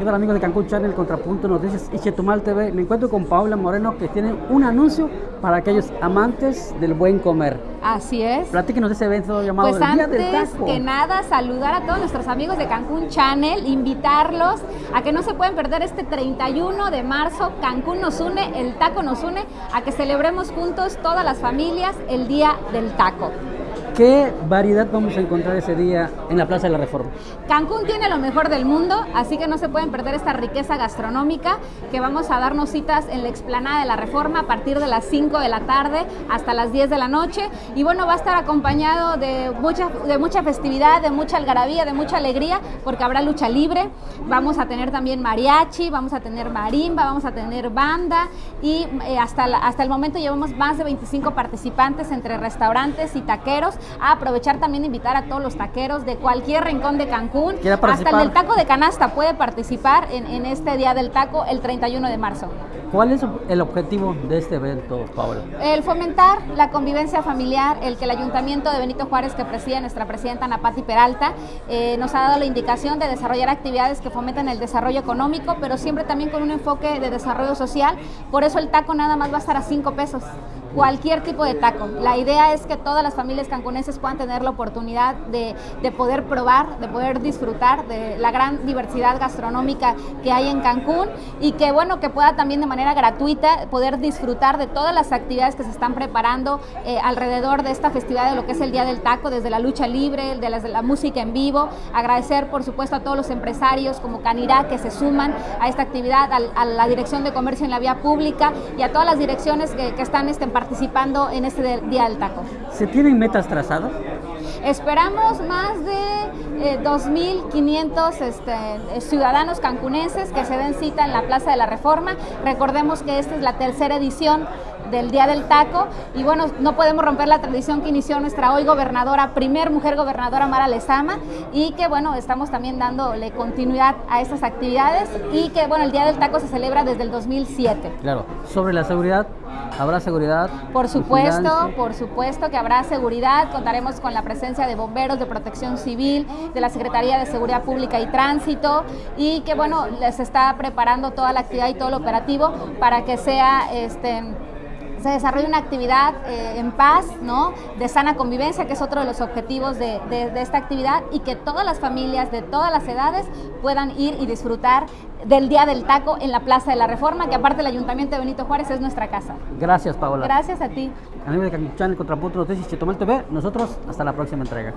¿Qué tal amigos de Cancún Channel, Contrapunto Noticias y Chetumal TV? Me encuentro con Paula Moreno que tiene un anuncio para aquellos amantes del buen comer. Así es. Platíquenos de ese evento llamado Pues el Día del antes Taco. que nada, saludar a todos nuestros amigos de Cancún Channel, invitarlos a que no se pueden perder este 31 de marzo. Cancún nos une, el taco nos une, a que celebremos juntos todas las familias el Día del Taco. ¿Qué variedad vamos a encontrar ese día en la Plaza de la Reforma? Cancún tiene lo mejor del mundo, así que no se pueden perder esta riqueza gastronómica que vamos a darnos citas en la explanada de la Reforma a partir de las 5 de la tarde hasta las 10 de la noche. Y bueno, va a estar acompañado de mucha, de mucha festividad, de mucha algarabía, de mucha alegría, porque habrá lucha libre. Vamos a tener también mariachi, vamos a tener marimba, vamos a tener banda y eh, hasta, hasta el momento llevamos más de 25 participantes entre restaurantes y taqueros. A aprovechar también invitar a todos los taqueros de cualquier rincón de Cancún. ¿Quiere Hasta el del taco de canasta puede participar en, en este Día del Taco el 31 de marzo. ¿Cuál es el objetivo de este evento, Paula? El fomentar la convivencia familiar, el que el Ayuntamiento de Benito Juárez, que preside nuestra presidenta Napati Peralta, eh, nos ha dado la indicación de desarrollar actividades que fomentan el desarrollo económico, pero siempre también con un enfoque de desarrollo social. Por eso el taco nada más va a estar a 5 pesos. Cualquier tipo de taco. La idea es que todas las familias cancunenses puedan tener la oportunidad de, de poder probar, de poder disfrutar de la gran diversidad gastronómica que hay en Cancún y que bueno, que pueda también de manera gratuita poder disfrutar de todas las actividades que se están preparando eh, alrededor de esta festividad de lo que es el Día del Taco, desde la lucha libre, de de la música en vivo. Agradecer por supuesto a todos los empresarios como Canirá que se suman a esta actividad, a, la Dirección de Comercio en la Vía Pública y a todas las direcciones que, que están este, participando en este Día del Taco. ¿Se tienen metas trazadas? Esperamos más de eh, 2.500 este, ciudadanos cancunenses que se den cita en la Plaza de la Reforma. Recordemos que esta es la tercera edición del Día del Taco y bueno, no podemos romper la tradición que inició nuestra hoy gobernadora, primer mujer gobernadora Mara Lezama y que bueno, estamos también dándole continuidad a estas actividades y que bueno, el Día del Taco se celebra desde el 2007. Claro. Sobre la seguridad, ¿habrá seguridad? Por supuesto, por supuesto que habrá seguridad, contaremos con la presencia de bomberos, de protección civil, de la Secretaría de Seguridad Pública y Tránsito y que bueno, les está preparando toda la actividad y todo lo operativo para que sea este se desarrolle una actividad eh, en paz, ¿no? De sana convivencia, que es otro de los objetivos de, de- de esta actividad, y que todas las familias de todas las edades puedan ir y disfrutar del Día del Taco en la Plaza de la Reforma, que aparte el Ayuntamiento de Benito Juárez es nuestra casa. Gracias, Paula. Gracias a ti. De Cancún Channel, Contrapunto Noticias TV, nosotros hasta la próxima entrega.